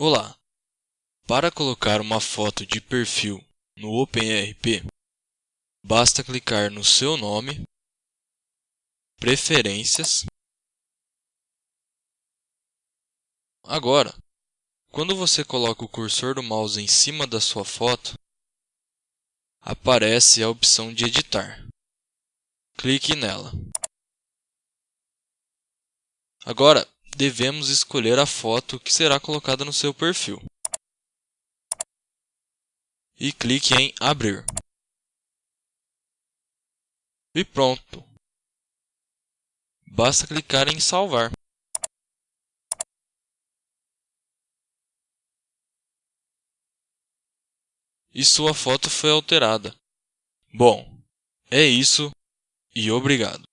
Olá! Para colocar uma foto de perfil no OpenRP, basta clicar no seu nome, Preferências. Agora, quando você coloca o cursor do mouse em cima da sua foto, aparece a opção de editar. Clique nela. Agora, devemos escolher a foto que será colocada no seu perfil. E clique em Abrir. E pronto! Basta clicar em Salvar. E sua foto foi alterada. Bom, é isso e obrigado.